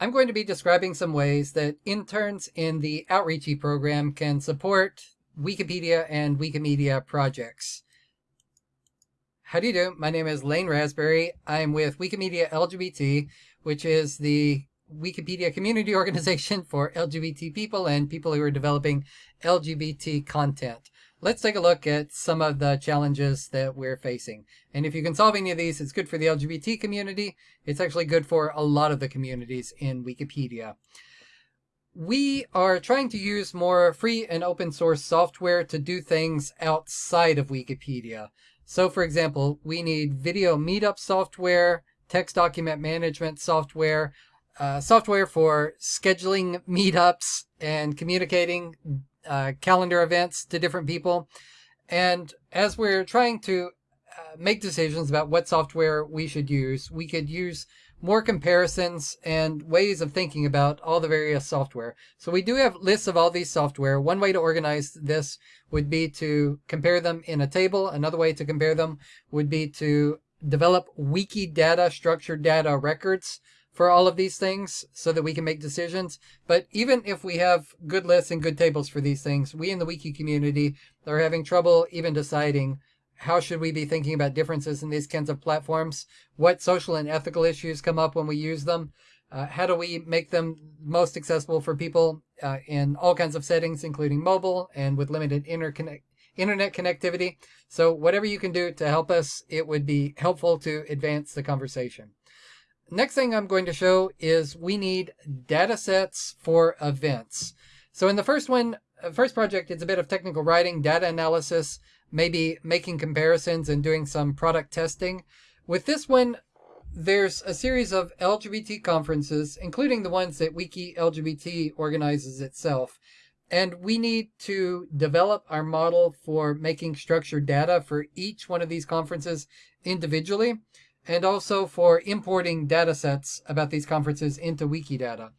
I'm going to be describing some ways that interns in the Outreachy program can support Wikipedia and Wikimedia projects. How do you do? My name is Lane Rasberry. I'm with Wikimedia LGBT, which is the Wikipedia community organization for LGBT people and people who are developing LGBT content let's take a look at some of the challenges that we're facing. And if you can solve any of these, it's good for the LGBT community. It's actually good for a lot of the communities in Wikipedia. We are trying to use more free and open source software to do things outside of Wikipedia. So for example, we need video meetup software, text document management software, uh, software for scheduling meetups and communicating uh, calendar events to different people. And as we're trying to uh, make decisions about what software we should use, we could use more comparisons and ways of thinking about all the various software. So we do have lists of all these software. One way to organize this would be to compare them in a table. Another way to compare them would be to develop Wikidata structured data records for all of these things so that we can make decisions. But even if we have good lists and good tables for these things, we in the wiki community are having trouble even deciding how should we be thinking about differences in these kinds of platforms? What social and ethical issues come up when we use them? Uh, how do we make them most accessible for people uh, in all kinds of settings, including mobile and with limited interconnect internet connectivity? So whatever you can do to help us, it would be helpful to advance the conversation. Next thing I'm going to show is we need data sets for events. So in the first one, uh, project, it's a bit of technical writing, data analysis, maybe making comparisons and doing some product testing. With this one, there's a series of LGBT conferences, including the ones that Wiki LGBT organizes itself. And we need to develop our model for making structured data for each one of these conferences individually and also for importing data sets about these conferences into Wikidata.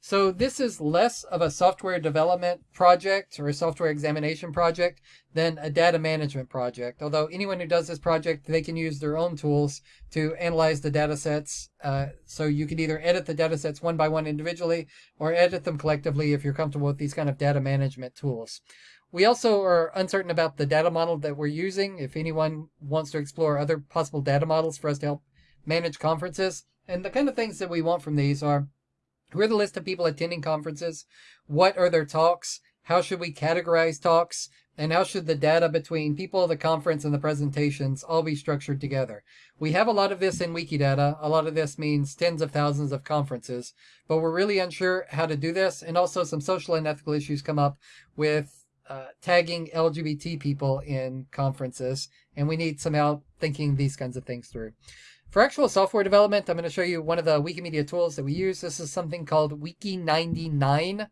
So this is less of a software development project or a software examination project than a data management project. Although anyone who does this project, they can use their own tools to analyze the data sets. Uh, so you can either edit the data sets one by one individually or edit them collectively if you're comfortable with these kind of data management tools. We also are uncertain about the data model that we're using. If anyone wants to explore other possible data models for us to help manage conferences, and the kind of things that we want from these are who are the list of people attending conferences? What are their talks? How should we categorize talks? And how should the data between people, the conference, and the presentations all be structured together? We have a lot of this in Wikidata. A lot of this means tens of thousands of conferences, but we're really unsure how to do this. And also some social and ethical issues come up with uh, tagging LGBT people in conferences, and we need some help thinking these kinds of things through. For actual software development, I'm going to show you one of the Wikimedia tools that we use. This is something called Wiki99.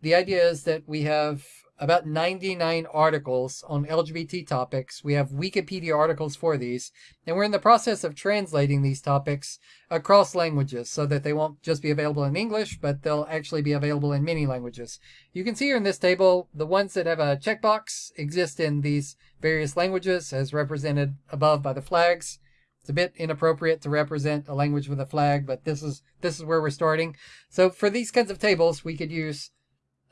The idea is that we have about 99 articles on LGBT topics. We have Wikipedia articles for these, and we're in the process of translating these topics across languages so that they won't just be available in English, but they'll actually be available in many languages. You can see here in this table, the ones that have a checkbox exist in these various languages as represented above by the flags. It's a bit inappropriate to represent a language with a flag, but this is this is where we're starting. So for these kinds of tables, we could use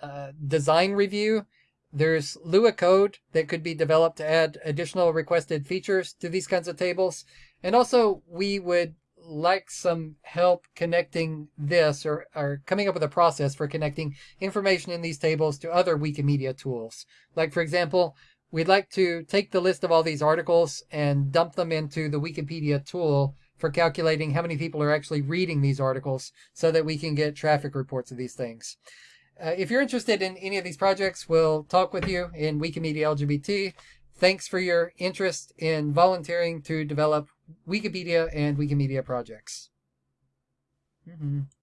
uh, design review there's Lua code that could be developed to add additional requested features to these kinds of tables. And also we would like some help connecting this or, or coming up with a process for connecting information in these tables to other Wikimedia tools. Like for example, we'd like to take the list of all these articles and dump them into the Wikipedia tool for calculating how many people are actually reading these articles so that we can get traffic reports of these things. Uh, if you're interested in any of these projects, we'll talk with you in Wikimedia LGBT. Thanks for your interest in volunteering to develop Wikipedia and Wikimedia projects. Mm -hmm.